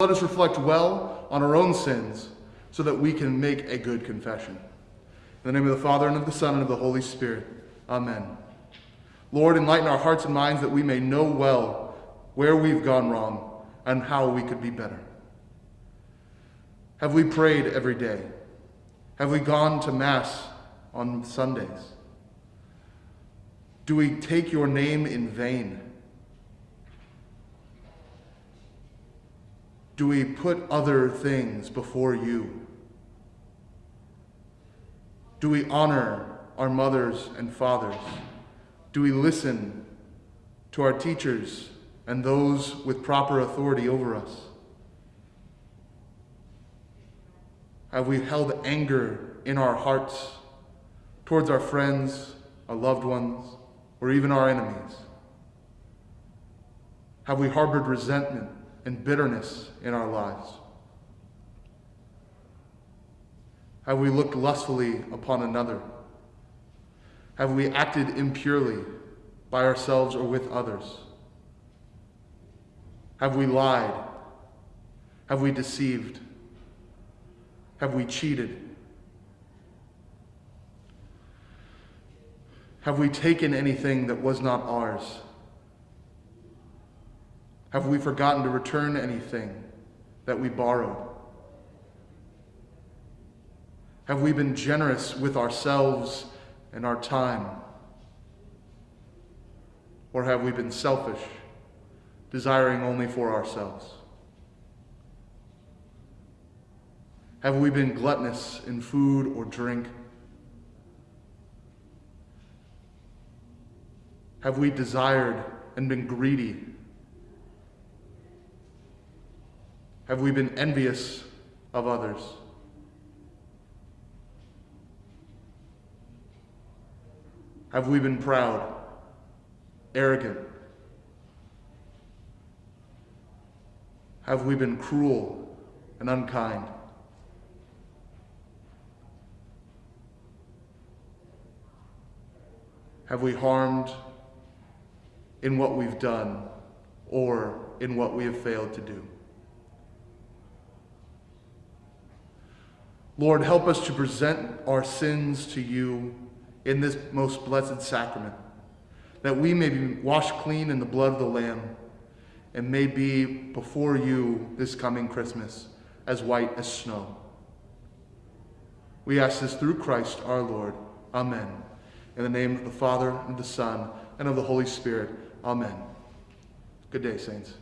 Let us reflect well on our own sins so that we can make a good confession. In the name of the Father, and of the Son, and of the Holy Spirit. Amen. Lord, enlighten our hearts and minds that we may know well where we've gone wrong and how we could be better. Have we prayed every day? Have we gone to Mass on Sundays? Do we take your name in vain? Do we put other things before you? Do we honor our mothers and fathers? Do we listen to our teachers and those with proper authority over us? Have we held anger in our hearts towards our friends, our loved ones, or even our enemies? Have we harbored resentment and bitterness in our lives? Have we looked lustfully upon another? Have we acted impurely by ourselves or with others? Have we lied? Have we deceived? Have we cheated? Have we taken anything that was not ours? Have we forgotten to return anything that we borrowed? Have we been generous with ourselves and our time? Or have we been selfish, desiring only for ourselves? Have we been gluttonous in food or drink? Have we desired and been greedy? Have we been envious of others? Have we been proud, arrogant? Have we been cruel and unkind? Have we harmed in what we've done or in what we have failed to do? Lord, help us to present our sins to you in this most blessed sacrament, that we may be washed clean in the blood of the Lamb and may be before you this coming Christmas as white as snow. We ask this through Christ our Lord. Amen. In the name of the Father, and the Son, and of the Holy Spirit. Amen. Good day, saints.